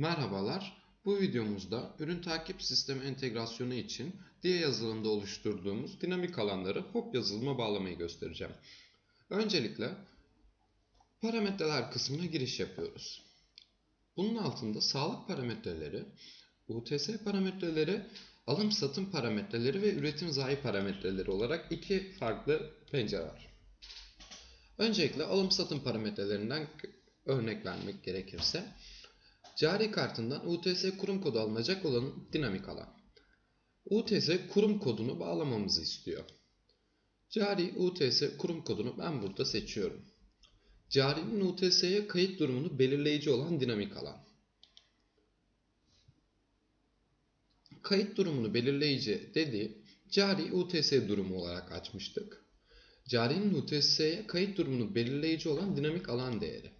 Merhabalar. Bu videomuzda ürün takip sistemi entegrasyonu için diye yazılımda oluşturduğumuz dinamik alanları hop yazılıma bağlamayı göstereceğim. Öncelikle parametreler kısmına giriş yapıyoruz. Bunun altında sağlık parametreleri, UTS parametreleri, alım satım parametreleri ve üretim zayi parametreleri olarak iki farklı pencere var. Öncelikle alım satım parametrelerinden örnek vermek gerekirse Cari kartından UTS kurum kodu alınacak olan dinamik alan. UTS kurum kodunu bağlamamızı istiyor. Cari UTS kurum kodunu ben burada seçiyorum. Carinin UTS'ye kayıt durumunu belirleyici olan dinamik alan. Kayıt durumunu belirleyici dediği cari UTS durumu olarak açmıştık. Carinin UTS'ye kayıt durumunu belirleyici olan dinamik alan değeri.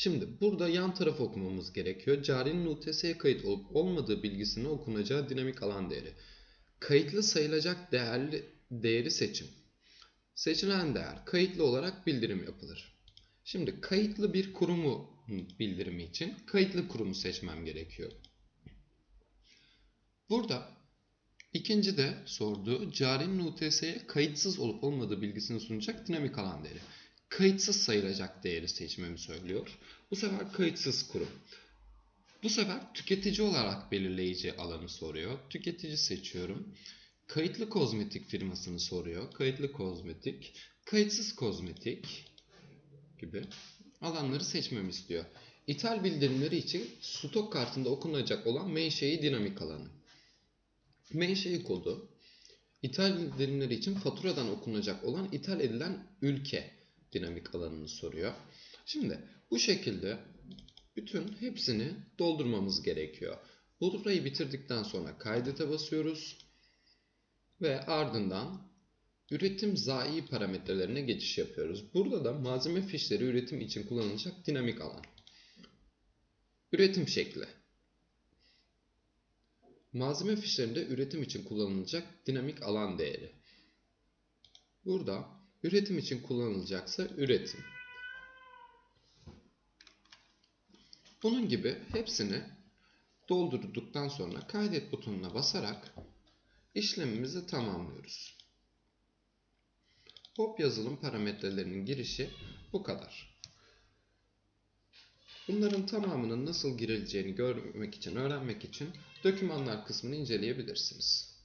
Şimdi burada yan tarafı okumamız gerekiyor. Carinin UTS'ye kayıt olup olmadığı bilgisine okunacağı dinamik alan değeri. Kayıtlı sayılacak değerli değeri seçim. Seçilen değer kayıtlı olarak bildirim yapılır. Şimdi kayıtlı bir kurumu bildirimi için kayıtlı kurumu seçmem gerekiyor. Burada ikinci de sorduğu carinin UTS'ye kayıtsız olup olmadığı bilgisini sunacak dinamik alan değeri kayıtsız sayılacak değeri seçmemi söylüyor. Bu sefer kayıtsız kurum. Bu sefer tüketici olarak belirleyici alanı soruyor. Tüketici seçiyorum. Kayıtlı kozmetik firmasını soruyor. Kayıtlı kozmetik, kayıtsız kozmetik gibi alanları seçmemi istiyor. İthal bildirimleri için stok kartında okunacak olan menşei dinamik alanı. Menşei kodu, ithal bildirimleri için faturadan okunacak olan ithal edilen ülke dinamik alanını soruyor. Şimdi bu şekilde bütün hepsini doldurmamız gerekiyor. Burayı bitirdikten sonra kaydete basıyoruz ve ardından üretim zayi parametrelerine geçiş yapıyoruz. Burada da malzeme fişleri üretim için kullanılacak dinamik alan. Üretim şekli. Malzeme fişlerinde üretim için kullanılacak dinamik alan değeri. Burada Üretim için kullanılacaksa üretim. Bunun gibi hepsini doldurduktan sonra kaydet butonuna basarak işlemimizi tamamlıyoruz. Hop yazılım parametrelerinin girişi bu kadar. Bunların tamamının nasıl girileceğini görmek için, öğrenmek için dokümanlar kısmını inceleyebilirsiniz.